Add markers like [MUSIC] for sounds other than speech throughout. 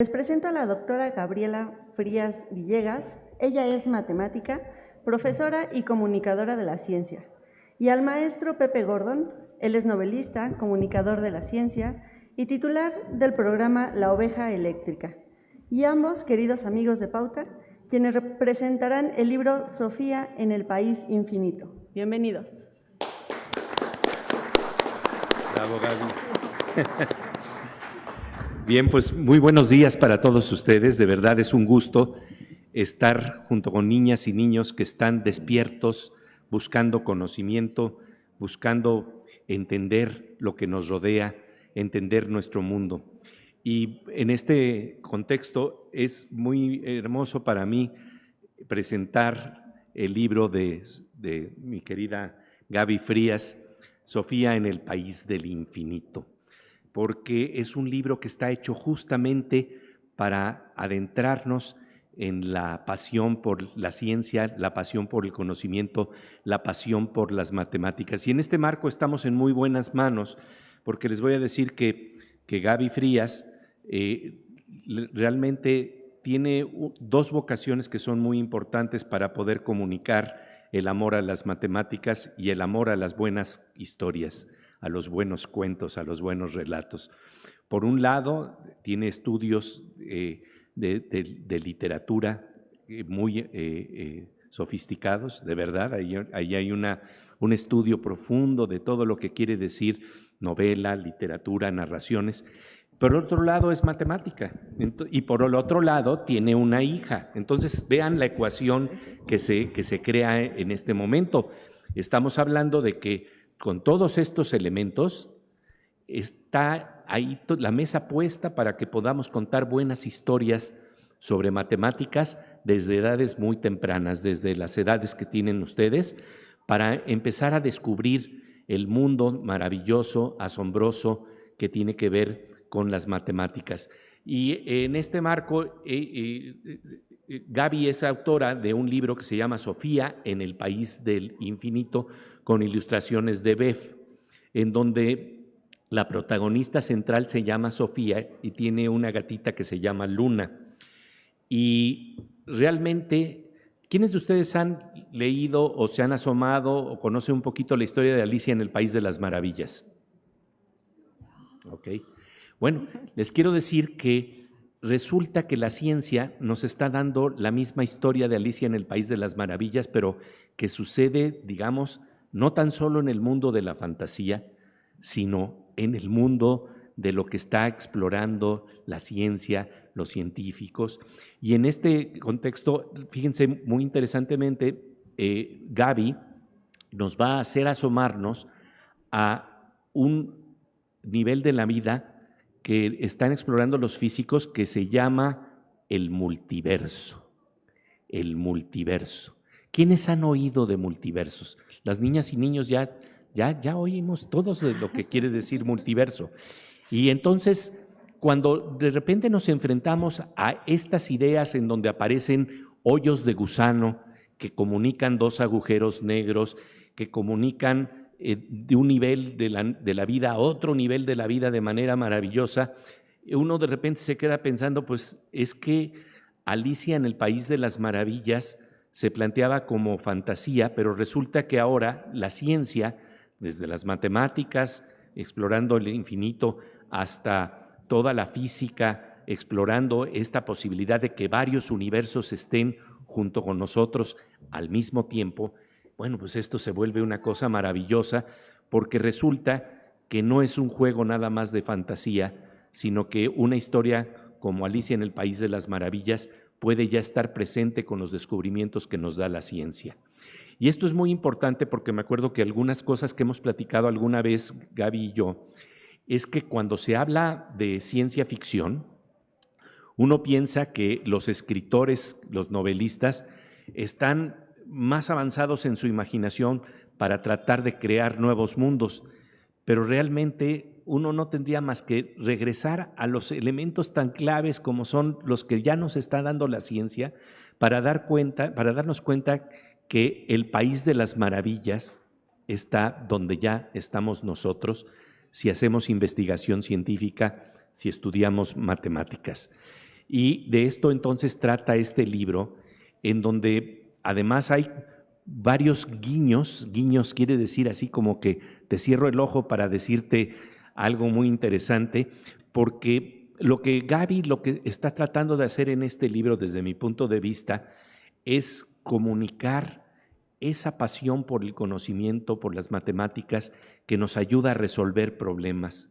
Les presento a la doctora Gabriela Frías Villegas. Ella es matemática, profesora y comunicadora de la ciencia. Y al maestro Pepe Gordon, él es novelista, comunicador de la ciencia y titular del programa La Oveja Eléctrica. Y ambos, queridos amigos de Pauta, quienes representarán el libro Sofía en el País Infinito. Bienvenidos. Bravo, Gaby. [LAUGHS] Bien, pues muy buenos días para todos ustedes. De verdad es un gusto estar junto con niñas y niños que están despiertos, buscando conocimiento, buscando entender lo que nos rodea, entender nuestro mundo. Y en este contexto es muy hermoso para mí presentar el libro de, de mi querida Gaby Frías, Sofía en el País del Infinito porque es un libro que está hecho justamente para adentrarnos en la pasión por la ciencia, la pasión por el conocimiento, la pasión por las matemáticas. Y en este marco estamos en muy buenas manos, porque les voy a decir que, que Gaby Frías eh, realmente tiene dos vocaciones que son muy importantes para poder comunicar el amor a las matemáticas y el amor a las buenas historias a los buenos cuentos, a los buenos relatos. Por un lado, tiene estudios eh, de, literatura eh, muy eh, sofisticados, de verdad, ahí, hay una, un estudio profundo de todo lo que quiere decir novela, literatura, narraciones. Por otro lado es matemática y por el otro lado tiene una hija. Entonces vean la ecuación que se, que se crea en este momento. Estamos hablando de que con todos estos elementos, está ahí la mesa puesta para que podamos contar buenas historias sobre matemáticas desde edades muy tempranas, desde las edades que tienen ustedes, para empezar a descubrir el mundo maravilloso, asombroso que tiene que ver con las matemáticas. Y en este marco, eh, eh, eh, Gaby es autora de un libro que se llama Sofía en el País del Infinito, con ilustraciones de Bev, en donde la protagonista central se llama Sofía y tiene una gatita que se llama Luna. Y realmente, ¿quiénes de ustedes han leído o se han asomado o conocen un poquito la historia de Alicia en el País de las Maravillas? Ok. Bueno, les quiero decir que resulta que la ciencia nos está dando la misma historia de Alicia en el País de las Maravillas, pero que sucede, digamos, no tan solo en el mundo de la fantasía, sino en el mundo de lo que está explorando la ciencia, los científicos. Y en este contexto, fíjense muy interesantemente, eh, Gaby nos va a hacer asomarnos a un nivel de la vida que están explorando los físicos que se llama el multiverso. El multiverso. ¿Quiénes han oído de multiversos? Las niñas y niños ya, ya, ya oímos todos lo que quiere decir multiverso. Y entonces, cuando de repente nos enfrentamos a estas ideas en donde aparecen hoyos de gusano que comunican dos agujeros negros, que comunican eh, de un nivel de la, de la vida a otro nivel de la vida de manera maravillosa, uno de repente se queda pensando, pues es que Alicia en el País de las Maravillas se planteaba como fantasía, pero resulta que ahora la ciencia, desde las matemáticas, explorando el infinito, hasta toda la física, explorando esta posibilidad de que varios universos estén junto con nosotros al mismo tiempo, bueno, pues esto se vuelve una cosa maravillosa porque resulta que no es un juego nada más de fantasía, sino que una historia como Alicia en el País de las Maravillas puede ya estar presente con los descubrimientos que nos da la ciencia. Y esto es muy importante porque me acuerdo que algunas cosas que hemos platicado alguna vez, Gaby y yo, es que cuando se habla de ciencia ficción, uno piensa que los escritores, los novelistas, están más avanzados en su imaginación para tratar de crear nuevos mundos, pero realmente uno no tendría más que regresar a los elementos tan claves como son los que ya nos está dando la ciencia para, dar cuenta, para darnos cuenta que el país de las maravillas está donde ya estamos nosotros si hacemos investigación científica, si estudiamos matemáticas. Y de esto entonces trata este libro, en donde además hay varios guiños, guiños quiere decir así como que te cierro el ojo para decirte algo muy interesante, porque lo que Gaby lo que está tratando de hacer en este libro desde mi punto de vista es comunicar esa pasión por el conocimiento, por las matemáticas, que nos ayuda a resolver problemas.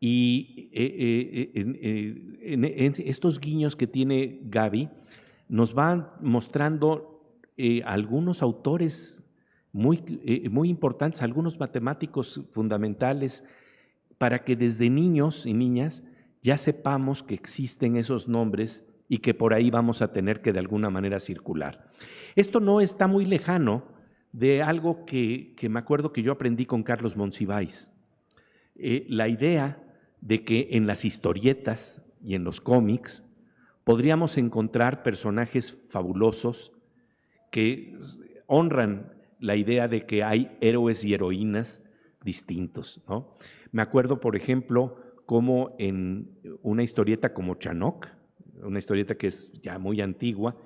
Y eh, eh, en, estos guiños que tiene Gaby, nos van mostrando eh, algunos autores muy, muy importantes, algunos matemáticos fundamentales, para que desde niños y niñas ya sepamos que existen esos nombres y que por ahí vamos a tener que de alguna manera circular. Esto no está muy lejano de algo que, me acuerdo que yo aprendí con Carlos Monsiváis. la idea de que en las historietas y en los cómics podríamos encontrar personajes fabulosos que honran la idea de que hay héroes y heroínas distintos. ¿no? Me acuerdo, por ejemplo, como en una historieta como Chanok, una historieta que es ya muy antigua,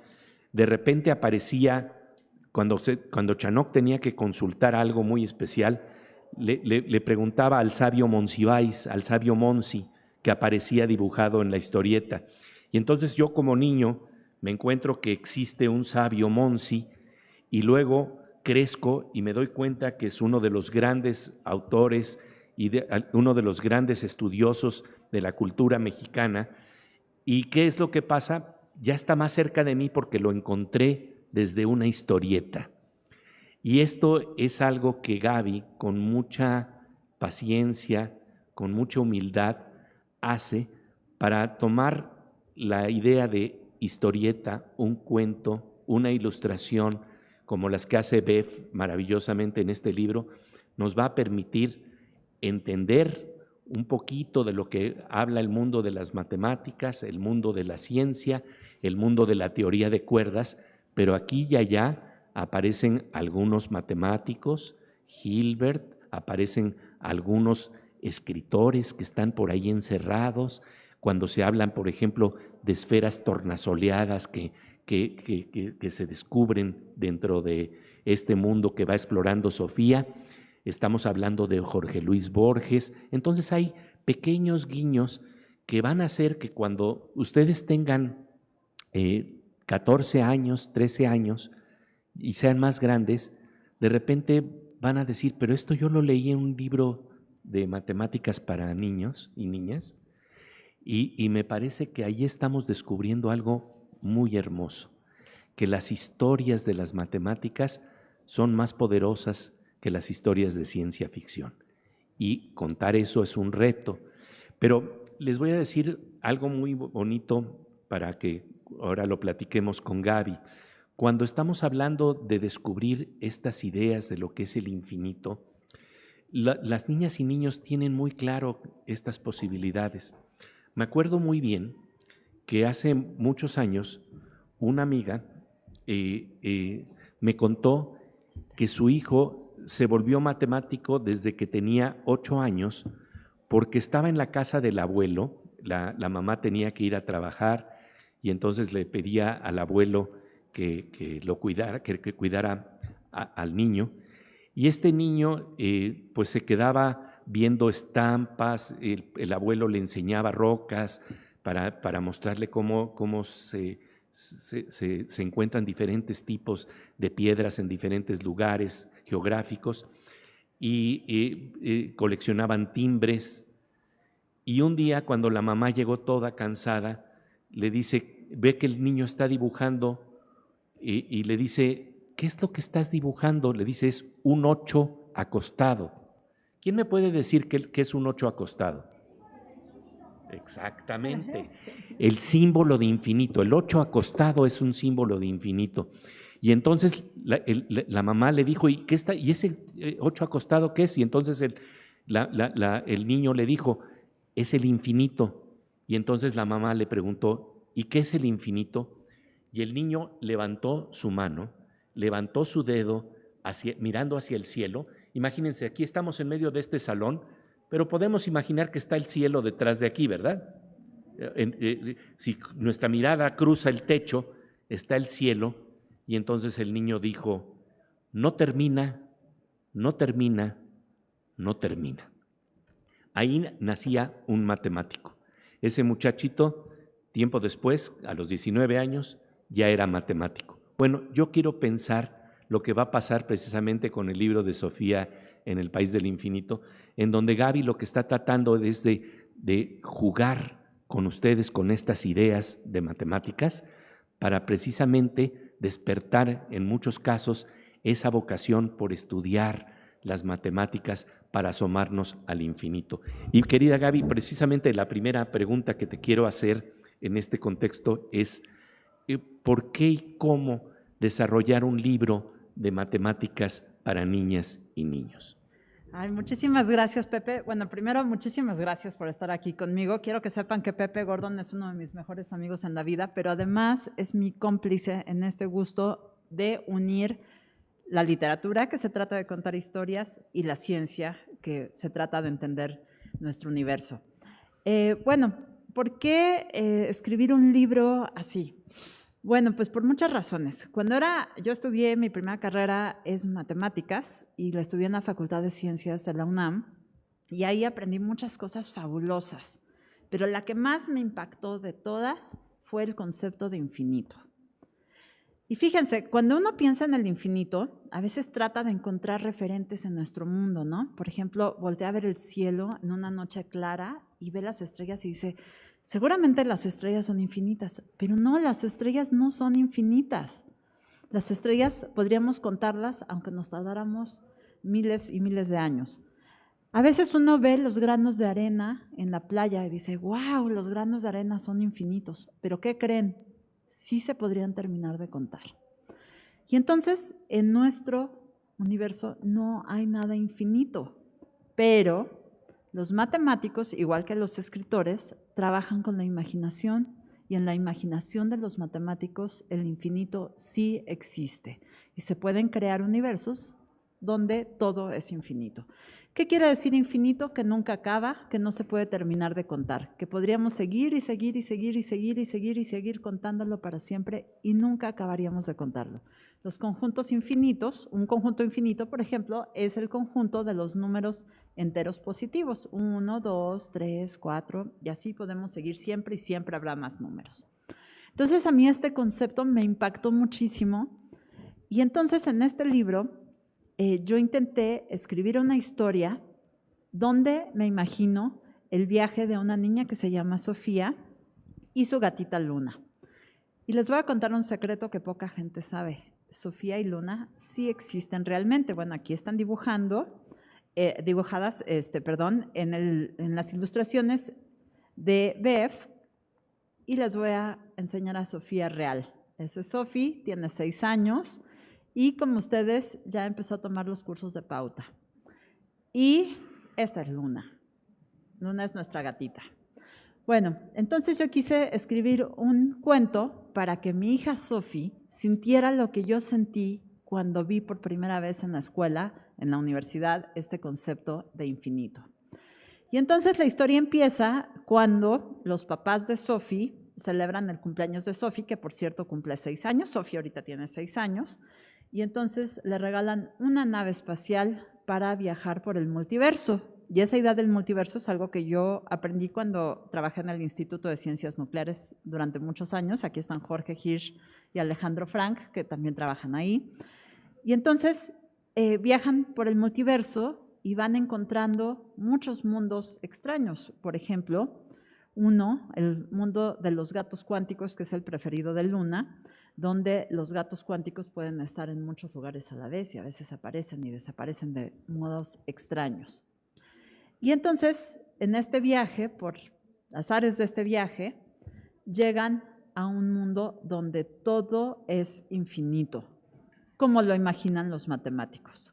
de repente aparecía, cuando, se, cuando Chanok tenía que consultar algo muy especial, le, preguntaba al sabio Monsiváis, al sabio Monsi, que aparecía dibujado en la historieta. Y entonces yo como niño me encuentro que existe un sabio Monsi y luego crezco y me doy cuenta que es uno de los grandes autores y uno de los grandes estudiosos de la cultura mexicana. ¿Y qué es lo que pasa? Ya está más cerca de mí porque lo encontré desde una historieta. Y esto es algo que Gaby, con mucha paciencia, con mucha humildad, hace para tomar la idea de historieta, un cuento, una ilustración, como las que hace Bev maravillosamente en este libro, nos va a permitir entender un poquito de lo que habla el mundo de las matemáticas, el mundo de la ciencia, el mundo de la teoría de cuerdas, pero aquí y allá aparecen algunos matemáticos, Hilbert, aparecen algunos escritores que están por ahí encerrados, cuando se hablan, por ejemplo, de esferas tornasoleadas que, que, se descubren dentro de este mundo que va explorando Sofía, estamos hablando de Jorge Luis Borges, entonces hay pequeños guiños que van a hacer que cuando ustedes tengan 14 eh, años, 13 años, y sean más grandes, de repente van a decir, pero esto yo lo leí en un libro de matemáticas para niños y niñas, y, me parece que ahí estamos descubriendo algo muy hermoso, que las historias de las matemáticas son más poderosas que las historias de ciencia ficción. Y contar eso es un reto. Pero les voy a decir algo muy bonito para que ahora lo platiquemos con Gaby. Cuando estamos hablando de descubrir estas ideas de lo que es el infinito, las niñas y niños tienen muy claro estas posibilidades. Me acuerdo muy bien que hace muchos años una amiga eh, eh, me contó que su hijo se volvió matemático desde que tenía ocho años porque estaba en la casa del abuelo, la, mamá tenía que ir a trabajar y entonces le pedía al abuelo que, lo cuidara, que, cuidara al niño. Y este niño eh, pues se quedaba viendo estampas, el, abuelo le enseñaba rocas para, mostrarle cómo, se, encuentran diferentes tipos de piedras en diferentes lugares geográficos y coleccionaban timbres. Y un día cuando la mamá llegó toda cansada, le dice, ve que el niño está dibujando y, le dice, ¿qué es lo que estás dibujando? Le dice, es un ocho acostado. ¿Quién me puede decir qué, es un ocho acostado? Exactamente. El símbolo de infinito. El ocho acostado es un símbolo de infinito. Y entonces la, mamá le dijo, ¿y, qué está, ¿y ese eh, ocho acostado qué es? Y entonces el, el niño le dijo, es el infinito. Y entonces la mamá le preguntó, ¿y qué es el infinito? Y el niño levantó su mano, levantó su dedo hacia, mirando hacia el cielo. Imagínense, aquí estamos en medio de este salón, pero podemos imaginar que está el cielo detrás de aquí, ¿verdad? eh, si nuestra mirada cruza el techo, está el cielo, y entonces el niño dijo, no termina, no termina, no termina. Ahí nacía un matemático. Ese muchachito, tiempo después, a los 19 años, ya era matemático. Bueno, yo quiero pensar lo que va a pasar precisamente con el libro de Sofía en el País del Infinito, en donde Gaby lo que está tratando es de, jugar con ustedes con estas ideas de matemáticas para precisamente despertar en muchos casos esa vocación por estudiar las matemáticas para asomarnos al infinito. Y querida Gaby, precisamente la primera pregunta que te quiero hacer en este contexto es, eh, ¿por qué y cómo desarrollar un libro de matemáticas para niñas y niños? Ay, muchísimas gracias, Pepe. Bueno, primero, muchísimas gracias por estar aquí conmigo. Quiero que sepan que Pepe Gordon es uno de mis mejores amigos en la vida, pero además es mi cómplice en este gusto de unir la literatura, que se trata de contar historias, y la ciencia, que se trata de entender nuestro universo. Eh, bueno, ¿por qué eh, escribir un libro así? Bueno, pues por muchas razones. Cuando era, yo estudié, mi primera carrera es matemáticas y la estudié en la Facultad de Ciencias de la UNAM y ahí aprendí muchas cosas fabulosas, pero la que más me impactó de todas fue el concepto de infinito. Y fíjense, cuando uno piensa en el infinito, a veces trata de encontrar referentes en nuestro mundo, ¿no? Por ejemplo, voltea a ver el cielo en una noche clara y ve las estrellas y dice, Seguramente las estrellas son infinitas, pero no, las estrellas no son infinitas. Las estrellas podríamos contarlas aunque nos tardáramos miles y miles de años. A veces uno ve los granos de arena en la playa y dice, wow, los granos de arena son infinitos, pero ¿qué creen? Sí se podrían terminar de contar. Y entonces en nuestro universo no hay nada infinito, pero los matemáticos, igual que los escritores, trabajan con la imaginación y en la imaginación de los matemáticos el infinito sí existe y se pueden crear universos donde todo es infinito. ¿Qué quiere decir infinito? Que nunca acaba, que no se puede terminar de contar, que podríamos seguir y seguir y seguir y seguir y seguir y seguir contándolo para siempre y nunca acabaríamos de contarlo. Los conjuntos infinitos, un conjunto infinito, por ejemplo, es el conjunto de los números enteros positivos, 1, 2, 3, 4, y así podemos seguir siempre y siempre habrá más números. Entonces a mí este concepto me impactó muchísimo y entonces en este libro eh, yo intenté escribir una historia donde me imagino el viaje de una niña que se llama Sofía y su gatita Luna. Y les voy a contar un secreto que poca gente sabe. Sofía y Luna sí existen realmente. Bueno, aquí están dibujando, eh, dibujadas, este, perdón, en, en las ilustraciones de Bef y les voy a enseñar a Sofía real. Ese es Sofía, tiene seis años y como ustedes ya empezó a tomar los cursos de pauta. Y esta es Luna. Luna es nuestra gatita. Bueno, entonces yo quise escribir un cuento para que mi hija Sophie sintiera lo que yo sentí cuando vi por primera vez en la escuela, en la universidad, este concepto de infinito. Y entonces la historia empieza cuando los papás de Sophie celebran el cumpleaños de Sophie, que por cierto cumple seis años, Sophie ahorita tiene seis años, y entonces le regalan una nave espacial para viajar por el multiverso. Y esa idea del multiverso es algo que yo aprendí cuando trabajé en el Instituto de Ciencias Nucleares durante muchos años. Aquí están Jorge Hirsch y Alejandro Frank, que también trabajan ahí. Y entonces eh, viajan por el multiverso y van encontrando muchos mundos extraños. Por ejemplo, uno, el mundo de los gatos cuánticos, que es el preferido de Luna, donde los gatos cuánticos pueden estar en muchos lugares a la vez y a veces aparecen y desaparecen de modos extraños. Y entonces, en este viaje, por las áreas de este viaje, llegan a un mundo donde todo es infinito, como lo imaginan los matemáticos.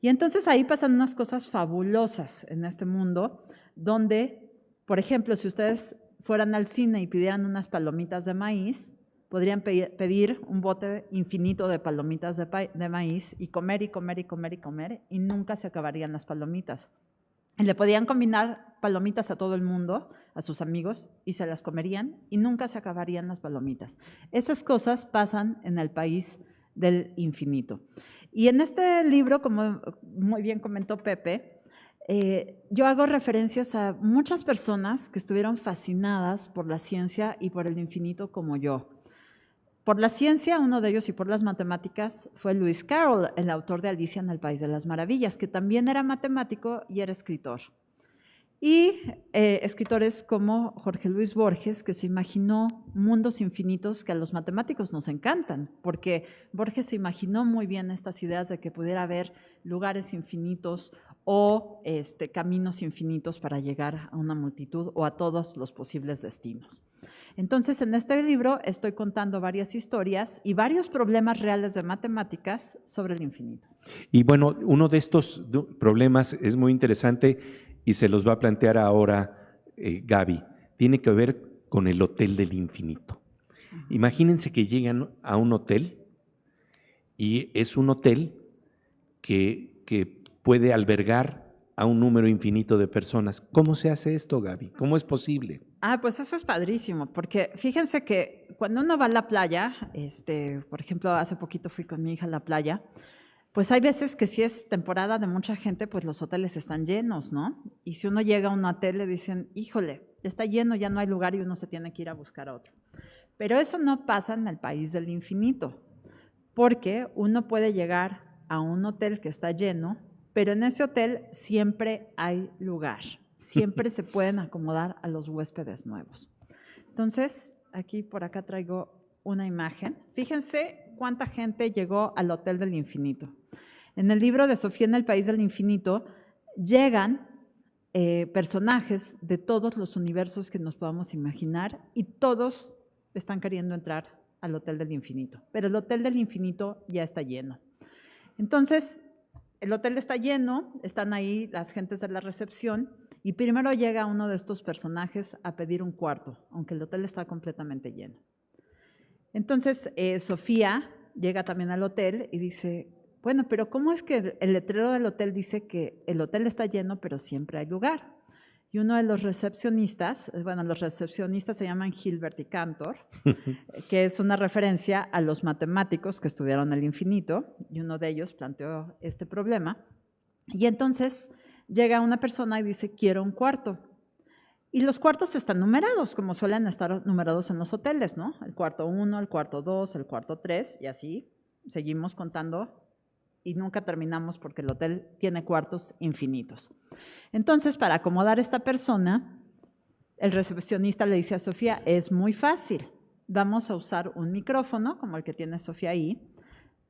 Y entonces ahí pasan unas cosas fabulosas en este mundo, donde, por ejemplo, si ustedes fueran al cine y pidieran unas palomitas de maíz, podrían pedir un bote infinito de palomitas de, de maíz y comer y comer y comer y comer y nunca se acabarían las palomitas. Le podían combinar palomitas a todo el mundo, a sus amigos, y se las comerían y nunca se acabarían las palomitas. Esas cosas pasan en el país del infinito. Y en este libro, como muy bien comentó Pepe, eh, yo hago referencias a muchas personas que estuvieron fascinadas por la ciencia y por el infinito como yo. Por la ciencia, uno de ellos, y por las matemáticas, fue Lewis Carroll, el autor de Alicia en el País de las Maravillas, que también era matemático y era escritor. Y eh, escritores como Jorge Luis Borges, que se imaginó mundos infinitos que a los matemáticos nos encantan, porque Borges se imaginó muy bien estas ideas de que pudiera haber lugares infinitos o este, caminos infinitos para llegar a una multitud o a todos los posibles destinos. Entonces, en este libro estoy contando varias historias y varios problemas reales de matemáticas sobre el infinito. Y bueno, uno de estos problemas es muy interesante y se los va a plantear ahora eh, Gaby. Tiene que ver con el Hotel del Infinito. Imagínense que llegan a un hotel y es un hotel que, que puede albergar a un número infinito de personas. ¿Cómo se hace esto, Gaby? ¿Cómo es posible? Ah, pues eso es padrísimo, porque fíjense que cuando uno va a la playa, este, por ejemplo, hace poquito fui con mi hija a la playa, pues hay veces que si es temporada de mucha gente, pues los hoteles están llenos, ¿no? Y si uno llega a un hotel le dicen, híjole, está lleno, ya no hay lugar y uno se tiene que ir a buscar otro. Pero eso no pasa en el país del infinito, porque uno puede llegar a un hotel que está lleno pero en ese hotel siempre hay lugar, siempre se pueden acomodar a los huéspedes nuevos. Entonces, aquí por acá traigo una imagen. Fíjense cuánta gente llegó al Hotel del Infinito. En el libro de Sofía en el País del Infinito llegan eh, personajes de todos los universos que nos podamos imaginar y todos están queriendo entrar al Hotel del Infinito, pero el Hotel del Infinito ya está lleno. Entonces, el hotel está lleno, están ahí las gentes de la recepción y primero llega uno de estos personajes a pedir un cuarto, aunque el hotel está completamente lleno. Entonces, eh, Sofía llega también al hotel y dice, bueno, pero ¿cómo es que el letrero del hotel dice que el hotel está lleno, pero siempre hay lugar? Y uno de los recepcionistas, eh, bueno, los recepcionistas se llaman Gilbert y Cantor, [LAUGHS] que es una referencia a los matemáticos que estudiaron el infinito, y uno de ellos planteó este problema. Y entonces llega una persona y dice, quiero un cuarto. Y los cuartos están numerados, como suelen estar numerados en los hoteles, ¿no? El cuarto 1, el cuarto 2, el cuarto 3, y así seguimos contando y nunca terminamos porque el hotel tiene cuartos infinitos. Entonces, para acomodar a esta persona, el recepcionista le dice a Sofía, es muy fácil, vamos a usar un micrófono, como el que tiene Sofía ahí,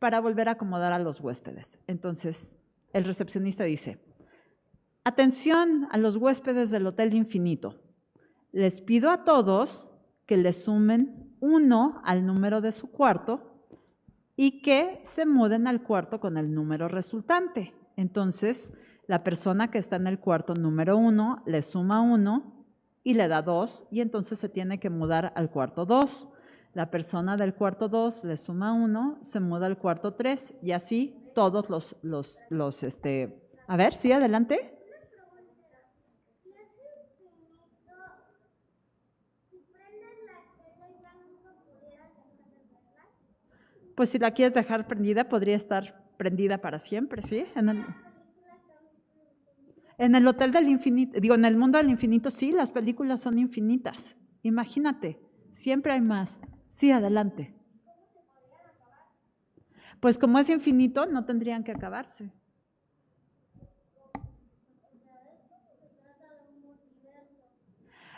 para volver a acomodar a los huéspedes. Entonces, el recepcionista dice, atención a los huéspedes del Hotel Infinito, les pido a todos que le sumen uno al número de su cuarto y que se muden al cuarto con el número resultante. Entonces, la persona que está en el cuarto número uno le suma uno y le da dos y entonces se tiene que mudar al cuarto dos. La persona del cuarto dos le suma uno, se muda al cuarto tres y así todos los, los, los, este, a ver, sí, adelante. Pues si la quieres dejar prendida, podría estar prendida para siempre, ¿sí? En el, Hotel del Infinito, digo, en el mundo del infinito, sí, las películas son infinitas. Imagínate, siempre hay más. Sí, adelante. Pues como es infinito, no tendrían que acabarse.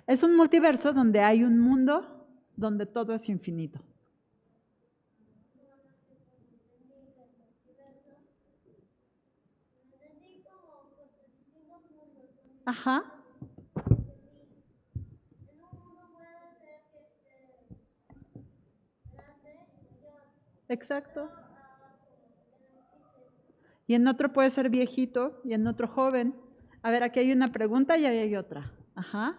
Es un multiverso donde hay un mundo donde todo es infinito. Ajá. Exacto. Y en otro puede ser viejito y en otro joven. A ver, aquí hay una pregunta y ahí hay otra. Ajá.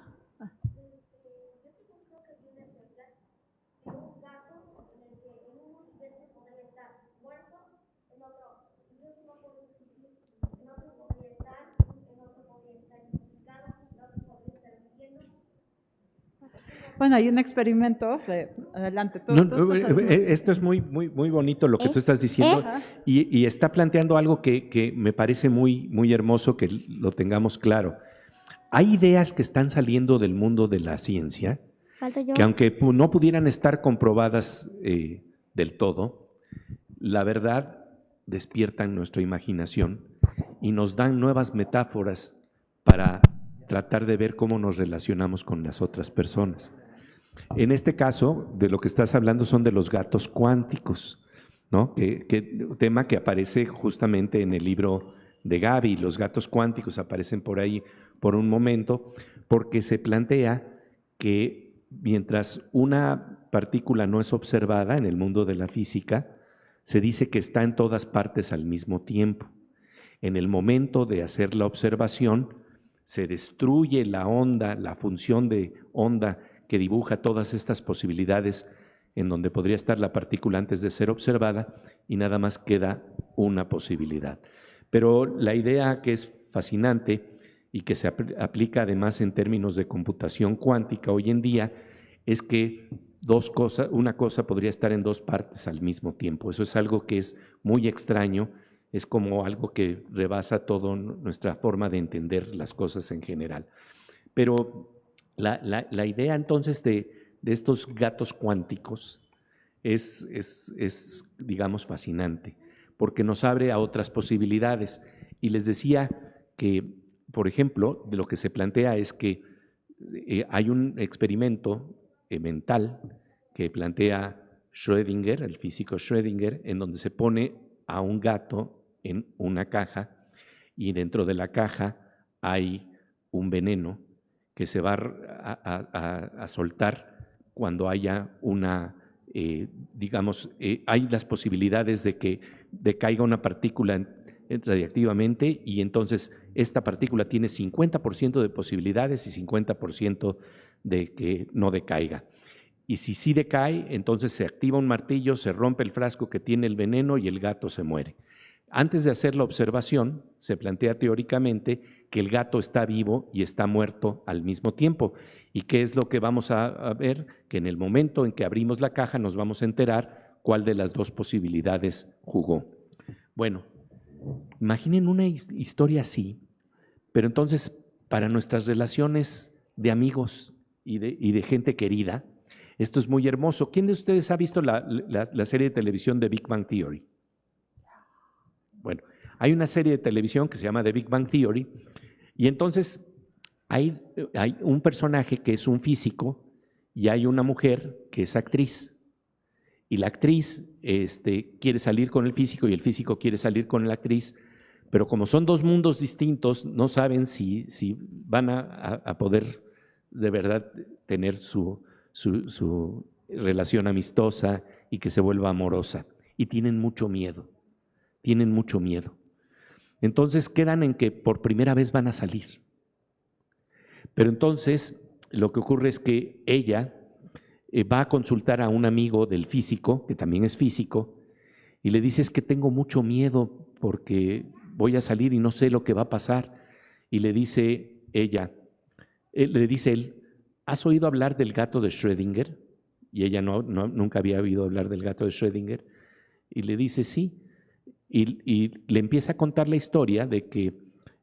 Bueno, hay un experimento. adelante, tú, esto es muy, muy, muy bonito lo que tú estás diciendo y, y, está planteando algo que, que, me parece muy, muy hermoso que lo tengamos claro. Hay ideas que están saliendo del mundo de la ciencia que aunque no pudieran estar comprobadas eh, del todo, la verdad despierta en nuestra imaginación y nos dan nuevas metáforas para tratar de ver cómo nos relacionamos con las otras personas. En este caso, de lo que estás hablando son de los gatos cuánticos, ¿no? Tema que aparece justamente en el libro de Gaby. Los gatos cuánticos aparecen por ahí por un momento, porque se plantea que mientras una partícula no es observada en el mundo de la física, se dice que está en todas partes al mismo tiempo. En el momento de hacer la observación, se destruye la onda, la función de onda que dibuja todas estas posibilidades en donde podría estar la partícula antes de ser observada y nada más queda una posibilidad. Pero la idea que es fascinante y que se aplica además en términos de computación cuántica hoy en día, es que dos cosas, una cosa podría estar en dos partes al mismo tiempo. Eso es algo que es muy extraño, es como algo que rebasa toda nuestra forma de entender las cosas en general. Pero la, idea entonces de, estos gatos cuánticos es, es, digamos, fascinante, porque nos abre a otras posibilidades. Y les decía que por ejemplo, de lo que se plantea es que eh, hay un experimento eh, mental que plantea Schrödinger, el físico Schrödinger, en donde se pone a un gato en una caja y dentro de la caja hay un veneno que se va a, soltar cuando haya una, eh, digamos, hay las posibilidades de que decaiga una partícula radiactivamente y entonces esta partícula tiene 50% de posibilidades y 50% de que no decaiga. Y si sí decae, entonces se activa un martillo, se rompe el frasco que tiene el veneno y el gato se muere. Antes de hacer la observación, se plantea teóricamente que el gato está vivo y está muerto al mismo tiempo. ¿Y qué es lo que vamos a, ver? Que en el momento en que abrimos la caja nos vamos a enterar cuál de las dos posibilidades jugó. Bueno, Imaginen una historia así, pero entonces para nuestras relaciones de amigos y de, gente querida, esto es muy hermoso. ¿Quién de ustedes ha visto la, serie de televisión de Big Bang Theory? Bueno, hay una serie de televisión que se llama The Big Bang Theory y entonces hay, un personaje que es un físico y hay una mujer que es actriz y la actriz este, quiere salir con el físico y el físico quiere salir con la actriz, pero como son dos mundos distintos, no saben si, van a, poder de verdad tener su, relación amistosa y que se vuelva amorosa. Y tienen mucho miedo, tienen mucho miedo. Entonces quedan en que por primera vez van a salir. Pero entonces lo que ocurre es que ella eh, va a consultar a un amigo del físico, que también es físico, y le dice, es que tengo mucho miedo porque voy a salir y no sé lo que va a pasar. Y le dice ella, eh, le dice él, ¿has oído hablar del gato de Schrödinger? Y ella no, nunca había oído hablar del gato de Schrödinger. Y le dice, sí. Y le empieza a contar la historia de que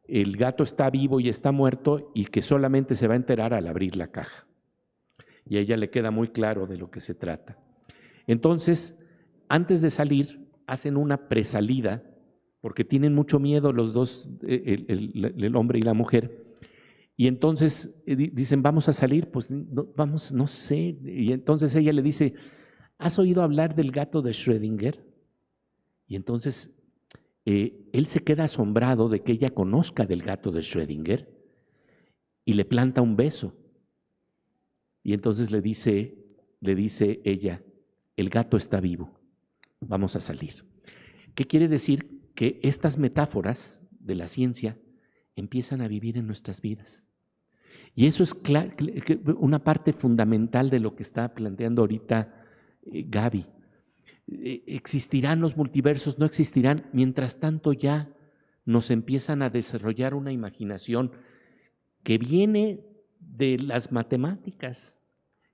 el gato está vivo y está muerto y que solamente se va a enterar al abrir la caja y a ella le queda muy claro de lo que se trata. Entonces, antes de salir, hacen una presalida, porque tienen mucho miedo los dos, eh, el, hombre y la mujer, y entonces eh, dicen, vamos a salir, pues vamos, no sé, y entonces ella le dice, ¿has oído hablar del gato de Schrödinger? Y entonces eh, él se queda asombrado de que ella conozca del gato de Schrödinger y le planta un beso. Y entonces le dice, le dice ella, el gato está vivo, vamos a salir. ¿Qué quiere decir? Que estas metáforas de la ciencia empiezan a vivir en nuestras vidas. Y eso es una parte fundamental de lo que está planteando ahorita eh, Gaby. Eh, ¿Existirán los multiversos? ¿No existirán? Mientras tanto ya nos empiezan a desarrollar una imaginación que viene de las matemáticas,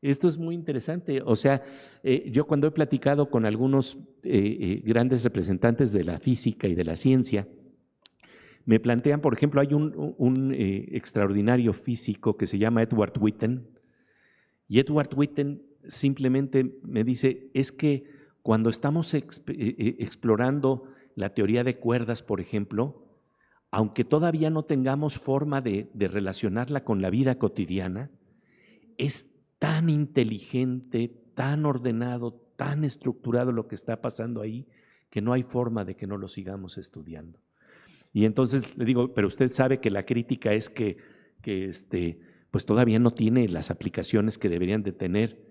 Esto es muy interesante. O sea, eh, yo cuando he platicado con algunos eh, eh, grandes representantes de la física y de la ciencia, me plantean, por ejemplo, hay un, un extraordinario físico que se llama Edward Witten, y Edward Witten simplemente me dice, es que cuando estamos explorando la teoría de cuerdas, por ejemplo, aunque todavía no tengamos forma de, de relacionarla con la vida cotidiana, es tan inteligente, tan ordenado, tan estructurado lo que está pasando ahí, que no hay forma de que no lo sigamos estudiando. Y entonces le digo, pero usted sabe que la crítica es que, que este, pues todavía no tiene las aplicaciones que deberían de tener.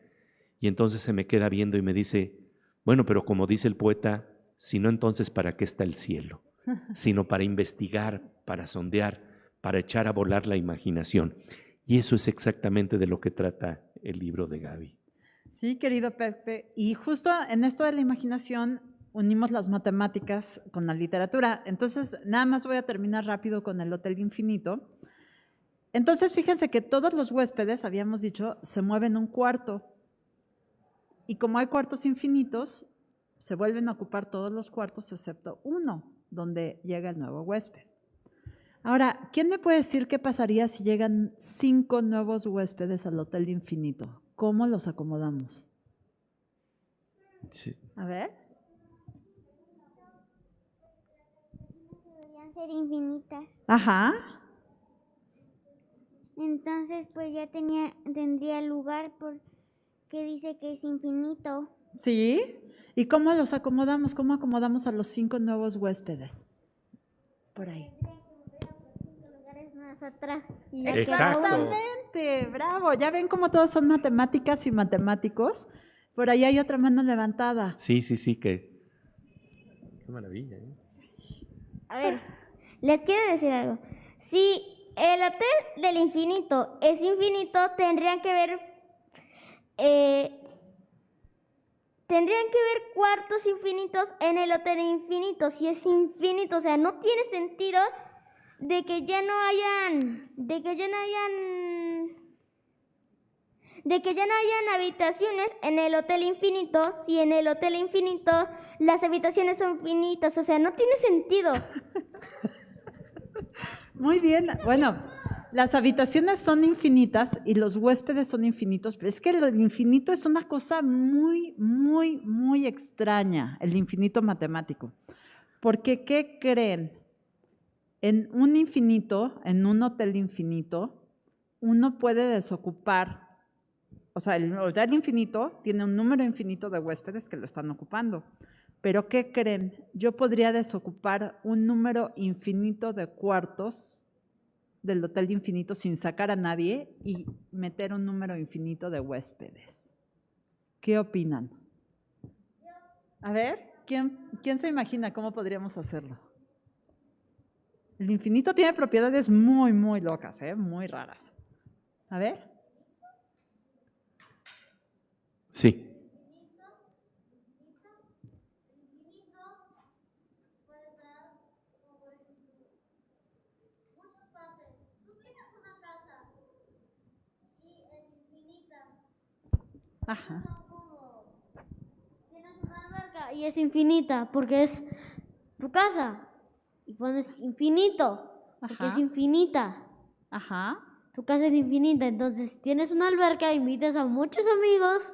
Y entonces se me queda viendo y me dice, bueno, pero como dice el poeta, si no entonces ¿para qué está el cielo? [LAUGHS] Sino para investigar, para sondear, para echar a volar la imaginación. Y eso es exactamente de lo que trata el libro de Gaby. Sí, querido Pepe. Y justo en esto de la imaginación unimos las matemáticas con la literatura. Entonces, nada más voy a terminar rápido con el Hotel Infinito. Entonces, fíjense que todos los huéspedes, habíamos dicho, se mueven un cuarto. Y como hay cuartos infinitos, se vuelven a ocupar todos los cuartos excepto uno, donde llega el nuevo huésped. Ahora, ¿quién me puede decir qué pasaría si llegan cinco nuevos huéspedes al Hotel Infinito? ¿Cómo los acomodamos? Sí. A ver. Deberían ser infinitas. Ajá. Entonces, pues ya tenía, tendría lugar porque dice que es infinito. Sí. ¿Y cómo los acomodamos? ¿Cómo acomodamos a los cinco nuevos huéspedes? Por ahí. atrás. Exactamente, bravo. Ya ven cómo todos son matemáticas y matemáticos. Por ahí hay otra mano levantada. Sí, sí, sí, que... Qué maravilla. ¿eh? A ver, les quiero decir algo. Si el hotel del infinito es infinito, tendrían que ver. Eh, tendrían que ver cuartos infinitos en el hotel infinito. Si es infinito, o sea, no tiene sentido de que ya no hayan. de que ya no hayan. de que ya no hayan habitaciones en el hotel infinito, si en el hotel infinito las habitaciones son infinitas, o sea, no tiene sentido. [LAUGHS] Muy bien. Bueno, las habitaciones son infinitas y los huéspedes son infinitos, pero es que el infinito es una cosa muy, muy, muy extraña, el infinito matemático. Porque, ¿qué creen? En un infinito, en un hotel infinito, uno puede desocupar, o sea, el hotel infinito tiene un número infinito de huéspedes que lo están ocupando. Pero ¿qué creen? Yo podría desocupar un número infinito de cuartos del hotel infinito sin sacar a nadie y meter un número infinito de huéspedes. ¿Qué opinan? A ver, ¿quién, quién se imagina cómo podríamos hacerlo? El infinito tiene propiedades muy, muy locas, ¿eh? muy raras. A ver. Sí. Ajá. Tienes una alberca y es infinita porque es tu casa. Y pones infinito porque Ajá. es infinita. Ajá. Tu casa es infinita. Entonces, si tienes una alberca, invitas a muchos amigos,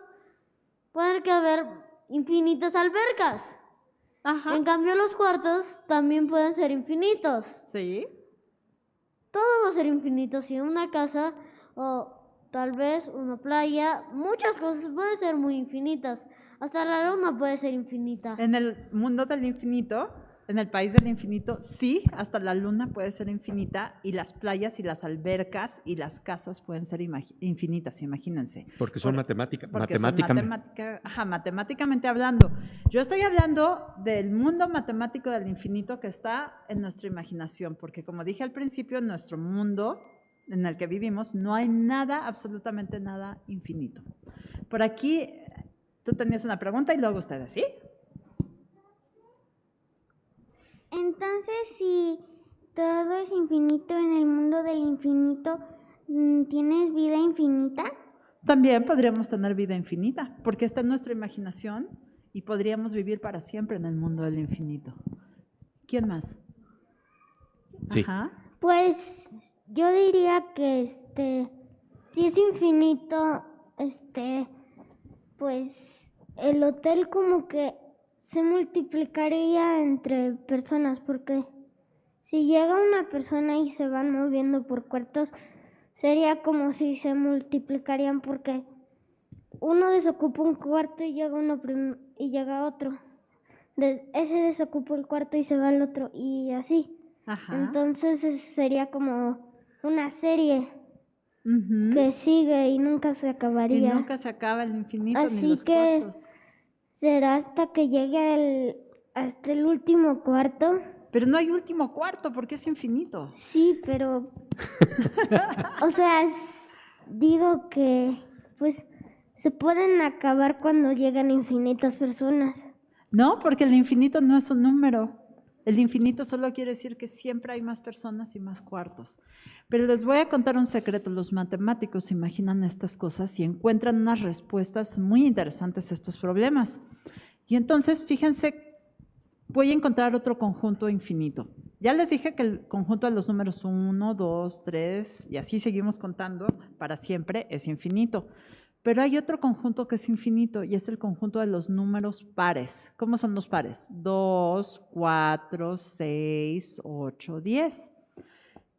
puede que haber infinitas albercas. Ajá. En cambio, los cuartos también pueden ser infinitos. Sí. Todo va a ser infinito. Si en una casa o tal vez una playa, muchas cosas pueden ser muy infinitas. Hasta la luna puede ser infinita. En el mundo del infinito, en el país del infinito, sí, hasta la luna puede ser infinita y las playas y las albercas y las casas pueden ser imagi- infinitas, imagínense. Porque son Por- matemática, Porque son matemáticamente. matemática- ajá, matemáticamente hablando. Yo estoy hablando del mundo matemático del infinito que está en nuestra imaginación, porque como dije al principio, en nuestro mundo en el que vivimos no hay nada, absolutamente nada infinito. Por aquí, tú tenías una pregunta y luego ustedes, ¿sí? Entonces, si todo es infinito en el mundo del infinito, mm, ¿tienes vida infinita? También podríamos tener vida infinita, porque está en nuestra imaginación y podríamos vivir para siempre en el mundo del infinito. ¿Quién más? Sí. Ajá. Pues yo diría que este, si es infinito, este, pues el hotel como que se multiplicaría entre personas, porque si llega una persona y se van moviendo por cuartos, sería como si se multiplicarían porque uno desocupa un cuarto y llega uno y llega otro. De- ese desocupa el cuarto y se va al otro y así. Ajá. Entonces es- sería como una serie que sigue y nunca se Y acabaría. nunca se acaba el infinito ni Así los que-. Será hasta que llegue el, hasta el último cuarto. Pero no hay último cuarto porque es infinito. Sí, pero... [LAUGHS] o sea, es- digo que pues se pueden acabar cuando llegan infinitas personas. No, porque el infinito no es un número. El infinito solo quiere decir que siempre hay más personas y más cuartos. Pero les voy a contar un secreto. Los matemáticos imaginan estas cosas y encuentran unas respuestas muy interesantes a estos problemas. Y entonces, fíjense, voy a encontrar otro conjunto infinito. Ya les dije que el conjunto de los números 1, 2, 3 y así seguimos contando para siempre es infinito. Pero hay otro conjunto que es infinito y es el conjunto de los números pares. ¿Cómo son los pares? 2, 4, 6, 8, 10.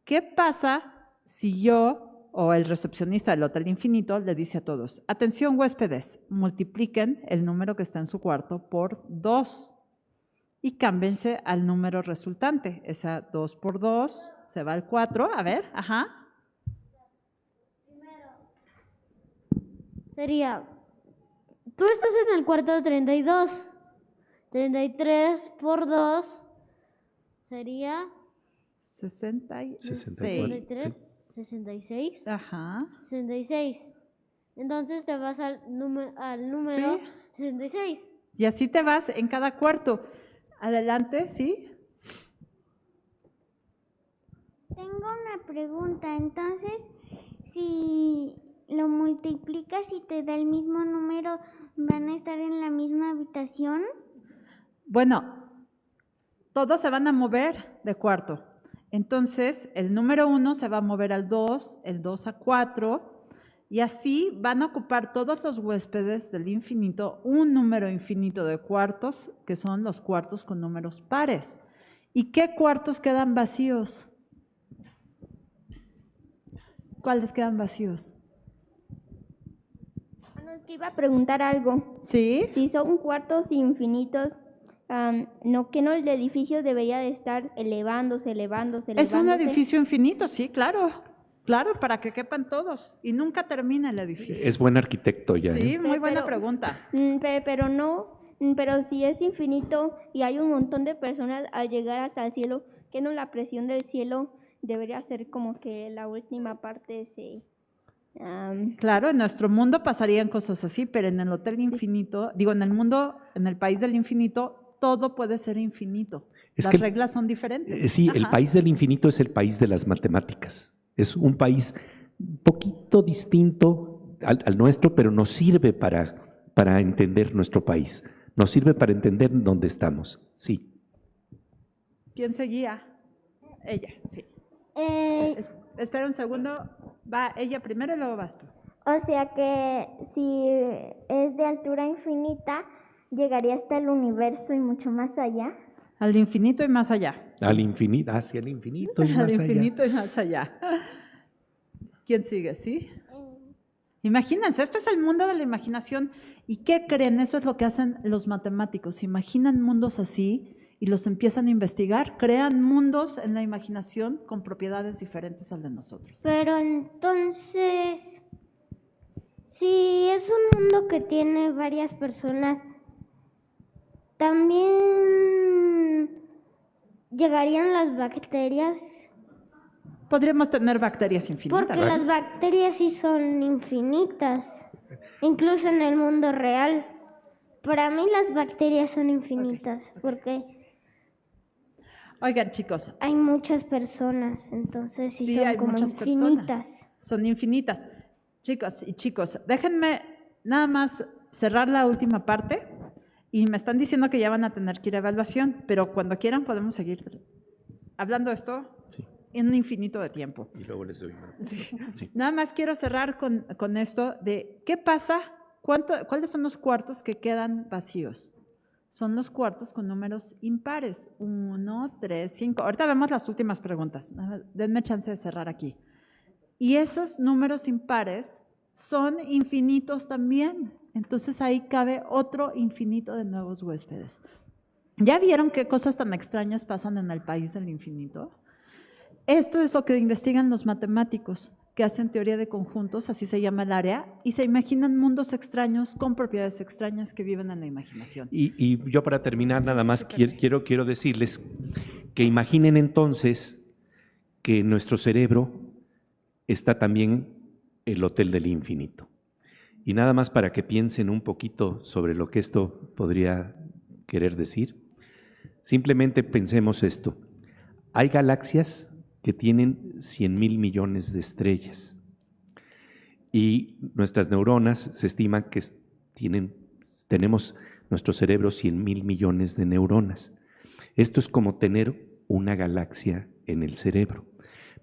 ¿Qué pasa si yo o el recepcionista del Hotel Infinito le dice a todos, atención huéspedes, multipliquen el número que está en su cuarto por 2 y cámbiense al número resultante. Esa 2 por 2 se va al 4. A ver, ajá. Sería, tú estás en el cuarto 32. 33 por 2 sería 66. 64. 63, 66, Ajá. 66. Entonces te vas al, número al número Sí. 66. Y así te vas en cada cuarto. Adelante, ¿sí? Tengo una pregunta, entonces, si lo multiplicas y te da el mismo número, ¿van a estar en la misma habitación? Bueno, todos se van a mover de cuarto. Entonces, el número uno se va a mover al 2, el 2 a 4, y así van a ocupar todos los huéspedes del infinito un número infinito de cuartos, que son los cuartos con números pares. ¿Y qué cuartos quedan vacíos? ¿Cuáles quedan vacíos? Bueno, es que iba a preguntar algo. ¿Sí? Si son cuartos infinitos, am, no que no el edificio debería de estar elevándose, elevándose, Es elevándose. un edificio infinito, sí, claro. Claro, para que quepan todos. Y nunca termina el edificio. Es buen arquitecto ya. Sí, ¿eh? muy buena Pero- pregunta. Mm, pe- Pero no, mm, pero si es infinito y hay un montón de personas al llegar hasta el cielo, que no la presión del cielo debería ser como que la última parte se... Claro, en nuestro mundo pasarían cosas así, pero en el Hotel Infinito, digo, en el mundo, en el país del infinito, todo puede ser infinito. Es Las que- reglas son diferentes. Eh, Sí, el país del infinito es el país de las matemáticas. Es un país un poquito distinto al, al nuestro, pero nos sirve para, para entender nuestro país. Nos sirve para entender dónde estamos. Sí. ¿Quién seguía? Ella, sí. Eh, Es- espera un segundo. Va ella primero y luego vas tú. o sea que si es de altura infinita, llegaría hasta el universo y mucho más allá. Al infinito y más allá. Al infinito, hacia el infinito y Al más allá. infinito y más allá. ¿Quién sigue? ¿Sí? Imagínense, esto es el mundo de la imaginación. ¿Y qué creen? Eso es lo que hacen los matemáticos. Imaginan mundos así y los empiezan a investigar. Crean mundos en la imaginación con propiedades diferentes al de nosotros. Pero entonces, si es un mundo que tiene varias personas, también llegarían las bacterias, Podríamos tener bacterias infinitas. porque las bacterias sí son infinitas, incluso en el mundo real. Para mí las bacterias son infinitas, porque Oigan, chicos, hay muchas personas, entonces sí, Sí, son hay como muchas infinitas. personas. son infinitas. Chicos y chicos, déjenme nada más cerrar la última parte y me están diciendo que ya van a tener que ir a evaluación, pero cuando quieran podemos seguir hablando de esto Sí. en un infinito de tiempo. Y luego les doy una- Sí. Nada más quiero cerrar con, con esto de qué pasa, cuánto, cuáles son los cuartos que quedan vacíos. Son los cuartos con números impares. Uno, tres, cinco. Ahorita vemos las últimas preguntas. Denme chance de cerrar aquí. Y esos números impares son infinitos también. Entonces ahí cabe otro infinito de nuevos huéspedes. ¿Ya vieron qué cosas tan extrañas pasan en el país del infinito? Esto es lo que investigan los matemáticos, que hacen teoría de conjuntos, así se llama el área, y se imaginan mundos extraños con propiedades extrañas que viven en la imaginación. Y, y yo para terminar nada más quiero, quiero, quiero decirles que imaginen entonces que en nuestro cerebro está también el Hotel del Infinito. Y nada más para que piensen un poquito sobre lo que esto podría querer decir, simplemente pensemos esto. Hay galaxias que tienen 100 mil millones de estrellas y nuestras neuronas se estima que tienen, tenemos nuestro cerebro 100 mil millones de neuronas. Esto es como tener una galaxia en el cerebro.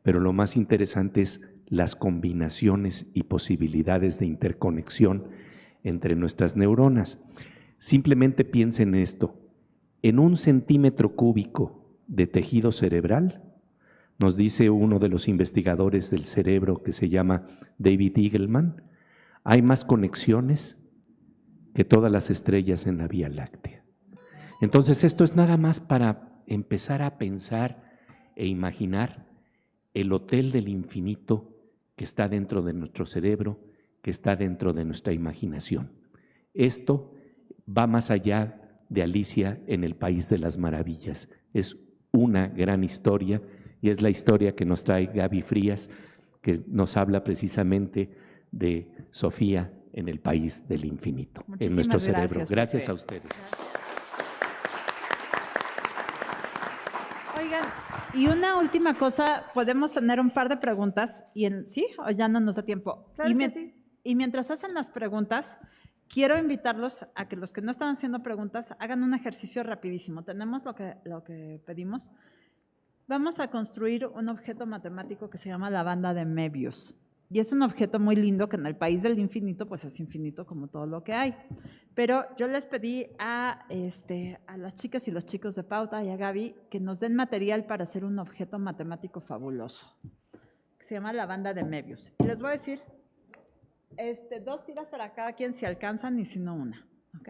Pero lo más interesante es las combinaciones y posibilidades de interconexión entre nuestras neuronas. Simplemente piensen en esto. En un centímetro cúbico de tejido cerebral, nos dice uno de los investigadores del cerebro que se llama David Eagleman, hay más conexiones que todas las estrellas en la Vía Láctea. Entonces esto es nada más para empezar a pensar e imaginar el hotel del infinito que está dentro de nuestro cerebro, que está dentro de nuestra imaginación. Esto va más allá de Alicia en el País de las Maravillas. Es una gran historia y es la historia que nos trae Gaby Frías, que nos habla precisamente de Sofía en el País del Infinito, en nuestro cerebro. gracias, a ustedes. Oigan, y una última cosa, podemos tener un par de preguntas, y en, ¿sí? ¿O ya no nos da tiempo? Claro y, sí. y mientras hacen las preguntas, quiero invitarlos a que los que no están haciendo preguntas hagan un ejercicio rapidísimo. Tenemos lo que, lo que pedimos. Vamos a construir un objeto matemático que se llama la banda de Möbius. Y es un objeto muy lindo que en el país del infinito, pues es infinito como todo lo que hay. Pero yo les pedí a, este, a las chicas y los chicos de Pauta y a Gaby que nos den material para hacer un objeto matemático fabuloso, se llama la banda de Möbius. Y les voy a decir este, dos tiras para cada quien si alcanzan y si no una. ¿ok?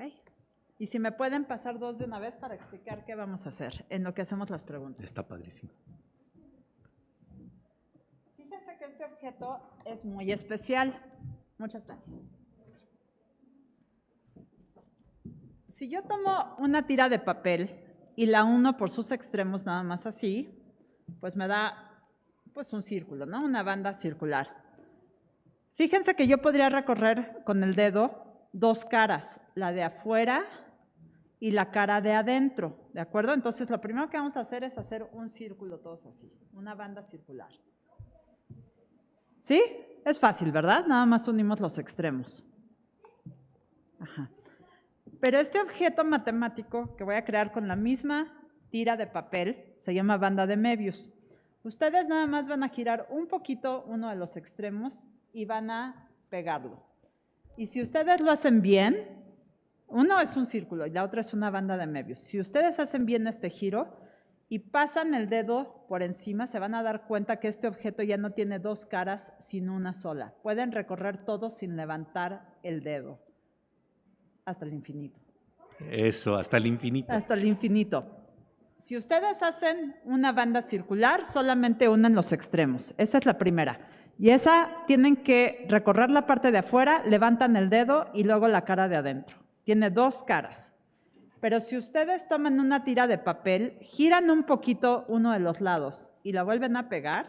Y si me pueden pasar dos de una vez para explicar qué vamos a hacer en lo que hacemos las preguntas. Está padrísimo. Fíjense que este objeto es muy especial. Muchas gracias. Si yo tomo una tira de papel y la uno por sus extremos nada más así, pues me da pues un círculo, ¿no? Una banda circular. Fíjense que yo podría recorrer con el dedo dos caras, la de afuera y la cara de adentro, ¿de acuerdo? Entonces lo primero que vamos a hacer es hacer un círculo todos así, una banda circular. ¿Sí? Es fácil, ¿verdad? Nada más unimos los extremos. Ajá. Pero este objeto matemático que voy a crear con la misma tira de papel se llama banda de Möbius. Ustedes nada más van a girar un poquito uno de los extremos y van a pegarlo. Y si ustedes lo hacen bien, uno es un círculo y la otra es una banda de Möbius. Si ustedes hacen bien este giro y pasan el dedo por encima, se van a dar cuenta que este objeto ya no tiene dos caras, sino una sola. Pueden recorrer todo sin levantar el dedo hasta el infinito. Eso, hasta el infinito. Hasta el infinito. Si ustedes hacen una banda circular, solamente unen los extremos. Esa es la primera. Y esa tienen que recorrer la parte de afuera, levantan el dedo y luego la cara de adentro. Tiene dos caras. Pero si ustedes toman una tira de papel, giran un poquito uno de los lados y la vuelven a pegar,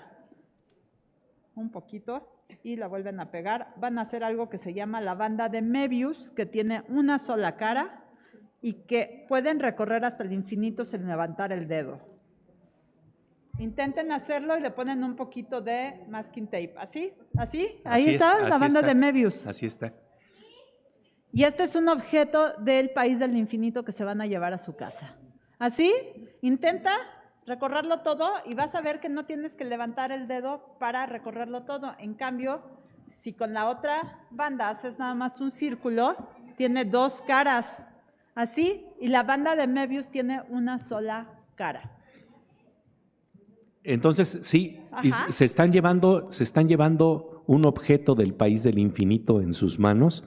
un poquito, y la vuelven a pegar, van a hacer algo que se llama la banda de Möbius, que tiene una sola cara y que pueden recorrer hasta el infinito sin levantar el dedo. Intenten hacerlo y le ponen un poquito de masking tape. ¿Así? ¿Así? Ahí Así es, está la banda está. de Mebius. Así está. Y este es un objeto del país del infinito que se van a llevar a su casa. Así, intenta recorrerlo todo y vas a ver que no tienes que levantar el dedo para recorrerlo todo. En cambio, si con la otra banda haces nada más un círculo, tiene dos caras. Así, y la banda de Mebius tiene una sola cara. Entonces, sí, Ajá. se están llevando, se están llevando un objeto del país del infinito en sus manos,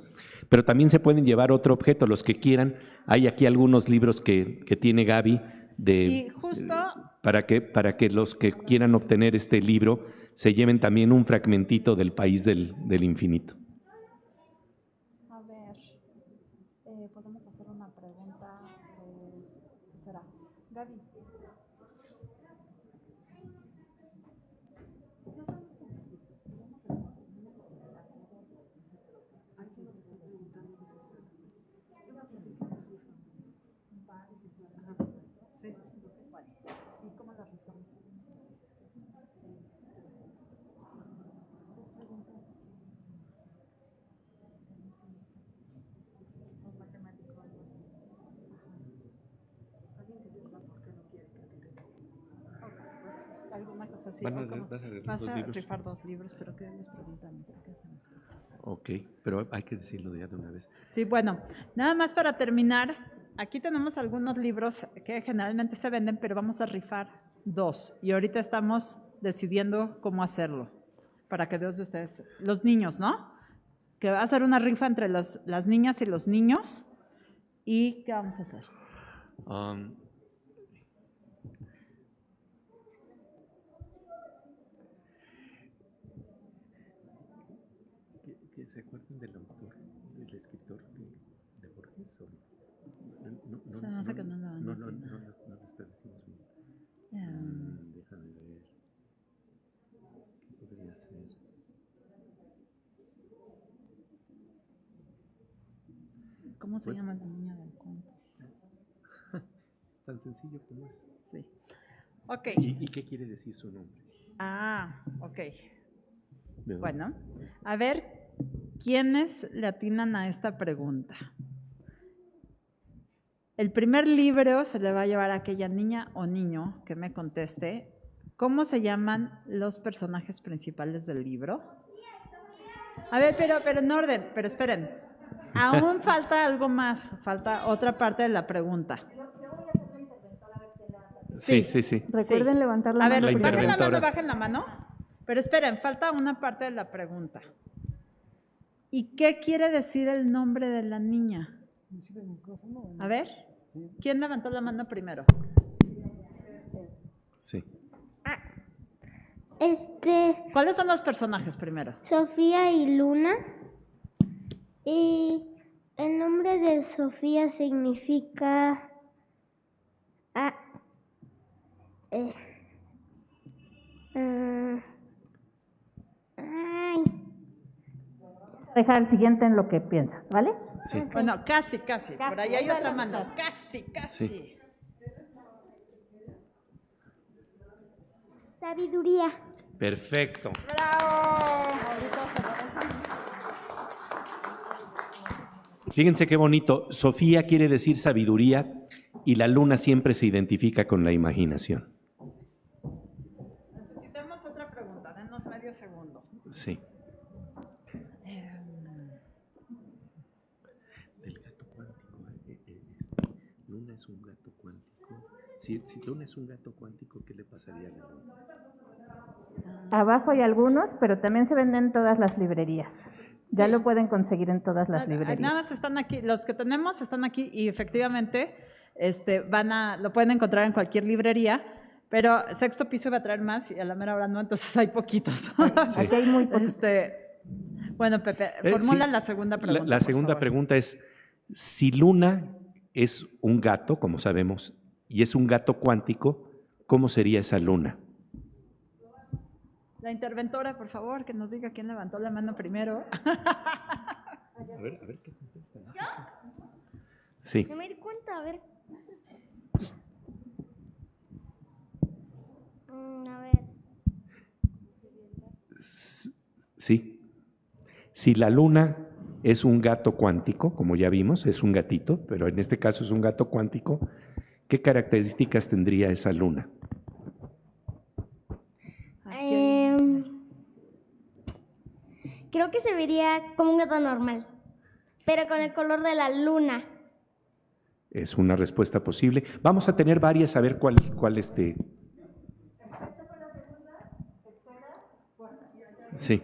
pero también se pueden llevar otro objeto, los que quieran. Hay aquí algunos libros que, que tiene Gaby de, Y justo para, que, para que los que quieran obtener este libro se lleven también un fragmentito del país del, del infinito. Van a- vas a rifar Vas a libros. rifar dos libros, pero ¿qué les preguntan? Ok, pero hay que decirlo ya de una vez. Sí, bueno, nada más para terminar, aquí tenemos algunos libros que generalmente se venden, pero vamos a rifar dos. Y ahorita estamos decidiendo cómo hacerlo, para que dos de ustedes, los niños, ¿no? Que va a ser una rifa entre las, las niñas y los niños. ¿Y qué vamos a hacer? Um, que, que se acuerden del autor, del escritor de, de Borges. o- no, no, Se me hace que no lo van a no, no, atinar. no, no, no lo está diciendo bien. Em, Mm, déjame ver. ¿Qué podría ser? ¿Cómo se Bueno. llama la niña del cuento? [LAUGHS] Tan sencillo como eso. Sí. Ok. ¿Y, y qué quiere decir su nombre? Ah, ok. Bueno, a ver, ¿quiénes le atinan a esta pregunta? El primer libro se le va a llevar a aquella niña o niño que me conteste. ¿Cómo se llaman los personajes principales del libro? A ver, pero, pero en orden, pero esperen. Aún falta algo más, falta otra parte de la pregunta. Sí, sí, sí. Recuerden levantar la A ver, mano La primero. bajen la mano, bajen la mano. Pero esperen, falta una parte de la pregunta. ¿Y qué quiere decir el nombre de la niña? A ver, ¿quién levantó la mano primero? sí. Este, ¿Cuáles son los personajes primero? Sofía y Luna. Y el nombre de Sofía significa... Ah, eh, ah, ay, Dejar el siguiente en lo que piensa, ¿vale? Sí. Bueno, casi, casi. Por ahí hay otra mano. Casi, casi. Sí. sabiduría. Perfecto. Fíjense qué bonito. Sofía quiere decir sabiduría y la luna siempre se identifica con la imaginación. Necesitamos otra pregunta. Denos medio segundo. Sí. Del gato cuántico. eh, eh, este, luna es un gato cuántico. Si, si Luna es un gato cuántico, ¿qué le pasaría a la luna? Abajo hay algunos, pero también se venden en todas las librerías. Ya lo pueden conseguir en todas las librerías. Nada más están aquí, los que tenemos están aquí y efectivamente este, van a, lo pueden encontrar en cualquier librería, pero sexto piso iba a traer más y a la mera hora no, entonces [LAUGHS] hay poquitos. Aquí hay muy poquitos. Este, bueno, Pepe, Eh, formula sí. la segunda pregunta. La, segunda pregunta es, si Luna es un gato, como sabemos, y es un gato cuántico, ¿cómo sería esa luna? La interventora, por favor, que nos diga quién levantó la mano primero. a ver, a ver qué contesta. ¿Yo? Sí. No me di cuenta, a ver. Mm, a ver. Sí. Si la luna es un gato cuántico, como ya vimos, es un gatito, pero en este caso es un gato cuántico, ¿qué características tendría esa luna? Creo que se vería como un gato normal, pero con el color de la luna. Es una respuesta posible. Vamos a tener varias, a ver cuál, cuál este. Sí.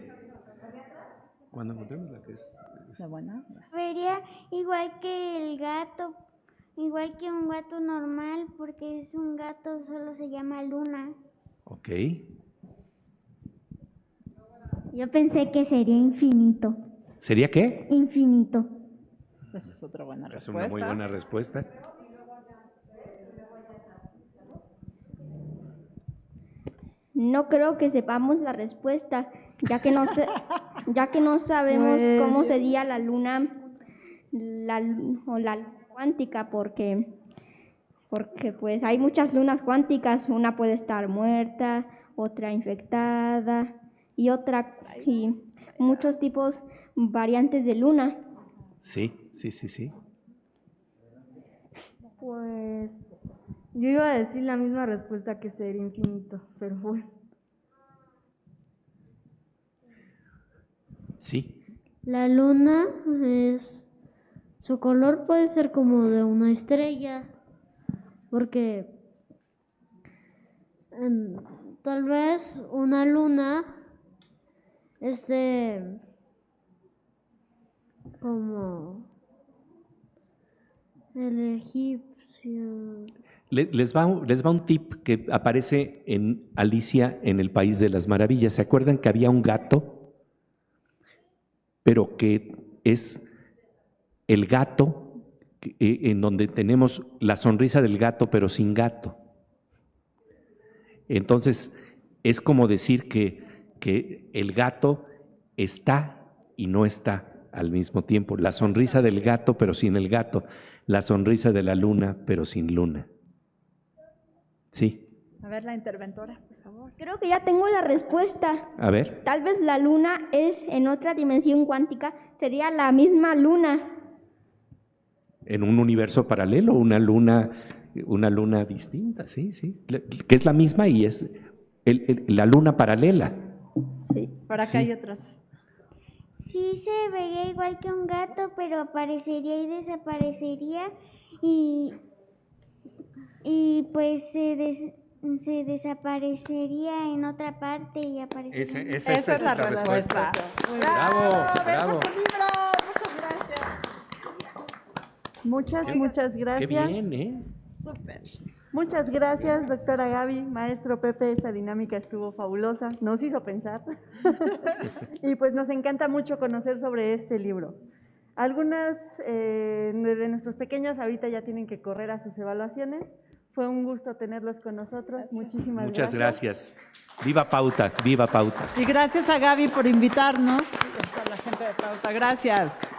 Cuando encontremos la que es. es- ¿La buena? Vería igual que el gato, igual que un gato normal, porque es un gato, solo se llama Luna. Ok. Yo pensé que sería infinito, ¿Sería qué? infinito. Esa es otra buena Es respuesta. una muy buena respuesta. No creo que sepamos la respuesta, ya que no, se- [LAUGHS] ya que no sabemos Pues- cómo sería la luna la, o la cuántica, porque, porque pues hay muchas lunas cuánticas, una puede estar muerta, otra infectada y otra y muchos tipos variantes de luna. Sí, sí, sí, sí. Pues yo iba a decir la misma respuesta que ser infinito, pero bueno. Sí. La luna es... Su color puede ser como de una estrella, porque em, tal vez una luna esté como el egipcio. Le- Les va, les va un tip que aparece en Alicia en el País de las Maravillas. ¿Se acuerdan que había un gato? Pero que es el gato eh, en donde tenemos la sonrisa del gato, pero sin gato. Entonces, es como decir que, que el gato está y no está al mismo tiempo. La sonrisa del gato, pero sin el gato. La sonrisa de la luna, pero sin luna. Sí, A ver, la interventora, por favor. Creo que ya tengo la respuesta. a ver. Tal vez la luna es en otra dimensión cuántica, sería la misma luna. En un universo paralelo, una luna, una luna distinta, sí, sí. Que es la misma y es el- el- la luna paralela. Sí. Por acá Sí. hay otras. Sí se vería igual que un gato, pero aparecería y desaparecería y, y pues se, des- se desaparecería en otra parte y aparecería. en- Esa es la respuesta. Bravo, bravo. tu libro. Muchas gracias. Muchas, muchas Qué gracias. bien, ¿eh? Súper. Muchas gracias, doctora Gaby, maestro Pepe, esta dinámica estuvo fabulosa, nos hizo pensar. [LAUGHS] y pues nos encanta mucho conocer sobre este libro. Algunas eh, de nuestros pequeños ahorita ya tienen que correr a sus evaluaciones. Fue un gusto tenerlos con nosotros. Muchísimas Muchas gracias. gracias. Viva Pauta, viva Pauta. Y gracias a Gaby por invitarnos. Y a toda la gente de Pauta. Gracias.